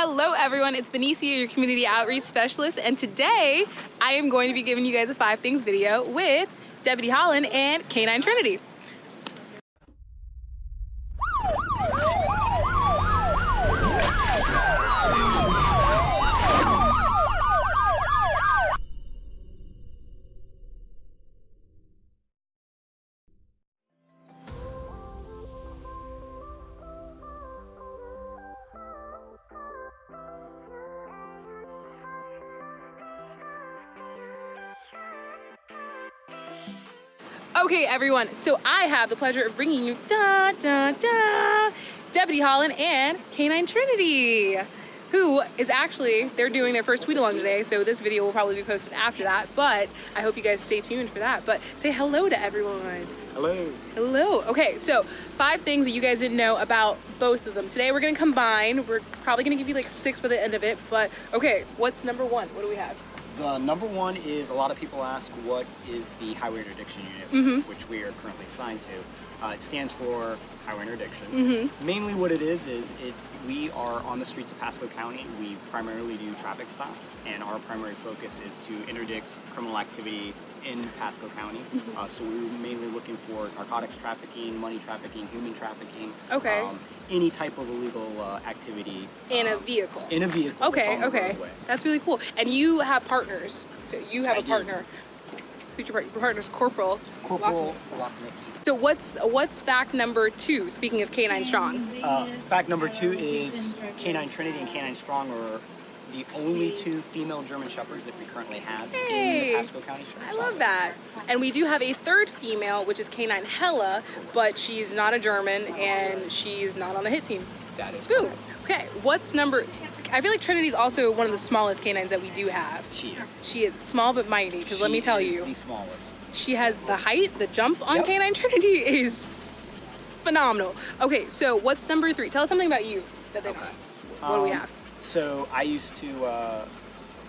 Hello everyone, it's Benicia, your community outreach specialist, and today I am going to be giving you guys a five things video with Deputy Holland and Canine Trinity. Okay, everyone, so I have the pleasure of bringing you da da da Deputy Holland and Canine Trinity, who is actually, they're doing their first tweet along today, so this video will probably be posted after that, but I hope you guys stay tuned for that. But say hello to everyone. Hello. Hello. Okay, so five things that you guys didn't know about both of them. Today we're gonna combine. We're probably gonna give you like six by the end of it, but okay, what's number one? What do we have? The number one is a lot of people ask what is the highway interdiction unit, Mm -hmm. which we are currently assigned to. Uh, it stands for highway interdiction. Mm -hmm. Mainly what it is is it we are on the streets of Pasco County. We primarily do traffic stops, and our primary focus is to interdict criminal activity in Pasco County. Mm -hmm. uh, so we're mainly looking for narcotics trafficking, money trafficking, human trafficking. Okay. Um, any type of illegal uh, activity. In um, a vehicle. In a vehicle. Okay, okay. That's really cool. And you have partners. So you have I a partner. Do. Who's your, partner's Corporal. Corporal. So what's what's fact number two? Speaking of Canine Strong. Uh, fact number two is Canine Trinity and Canine Strong are the only two female German Shepherds that we currently have hey, in the Pasco County Sheriff's I love that. And we do have a third female, which is Canine Hella, but she's not a German and she's not on the hit team. That is Boom. correct. Okay, what's number? I feel like Trinity's also one of the smallest canines that we do have. She is. She is small but mighty, because let me tell you. the smallest. She has the height, the jump on Yep. Canine Trinity is phenomenal. Okay, so what's number three? Tell us something about you that they know. What do we Um, have? So I used to uh,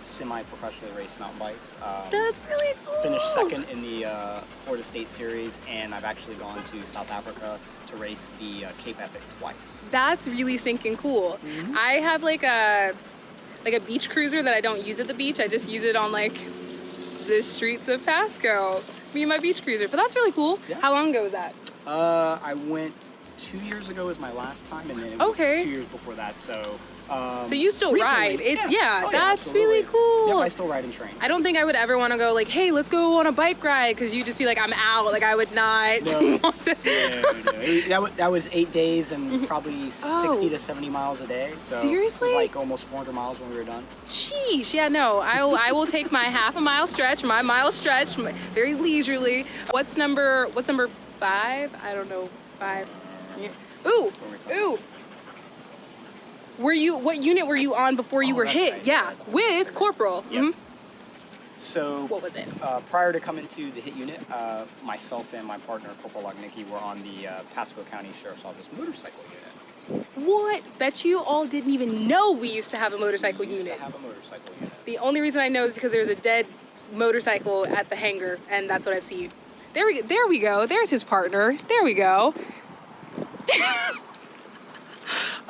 semi-professionally race mountain bikes. Um, That's really cool. finished second in the uh, Florida State Series, and I've actually gone to South Africa to race the uh, Cape Epic twice. That's really sinking cool. Mhm. I have like a like a beach cruiser that I don't use at the beach. I just use it on like the streets of Pasco. Me and my beach cruiser. But that's really cool. Yeah. How long ago was that? Uh, I went two years ago was my last time, and then it was Okay. two years before that. So. Um, So you still recently- ride. It's yeah, Oh, that's absolutely. really cool. Yep, I still ride and train. I don't think I would ever want to go like, hey, let's go on a bike ride, because you just be like, I'm out. Like I would not No, want to. no, no. That, was, that was eight days and probably Oh. 60 to 70 miles a day. So Seriously? It was like almost 400 miles when we were done. Sheesh, yeah, no. I will, I will take my half a mile stretch, my mile stretch, my- very leisurely. What's number? What's number five? I don't know. Five. Yeah. Ooh, ooh. Were you? What unit were you on before you Oh, were hit? right. Yeah, with corporal. Yep. Mhm. So What was it? Uh, prior to coming to the hit unit, uh, myself and my partner, Corporal Lognicki, were on the uh, Pasco County Sheriff's Office motorcycle unit. What? Bet you all didn't even know we used to have a motorcycle We used unit. to have a motorcycle unit. The only reason I know is because there's a dead motorcycle at the hangar, and that's what I've seen. There we there we go. There's his partner. There we go.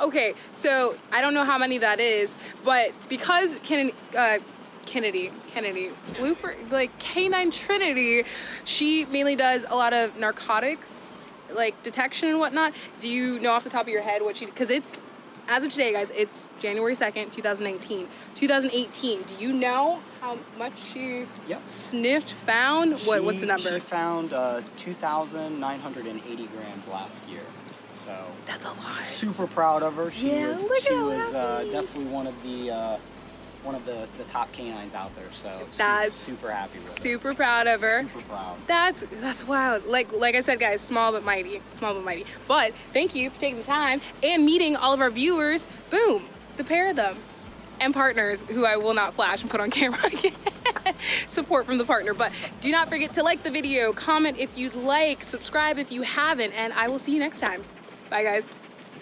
Okay, so I don't know how many that is, but because Kennedy, uh, Kennedy, Kennedy, Blooper, like Canine Trinity, she mainly does a lot of narcotics, like detection and whatnot. Do you know off the top of your head what she? Because it's as of today, guys, it's January 2nd, 2019. 2018, do you know how much she Yep. sniffed, found? What, what's the number? She found uh, 2,980 grams last year. So That's a lot. super proud of her. She Yeah, was, look she was uh, definitely one of the uh, one of the, the top canines out there. So That's super happy with her. Super proud of her. Super proud. That's that's wild. Like like I said, guys, small but mighty, small but mighty. But thank you for taking the time and meeting all of our viewers. Boom, the pair of them, and partners who I will not flash and put on camera again. Support from the partner. But do not forget to like the video, comment if you'd like, subscribe if you haven't, and I will see you next time. Bye, guys.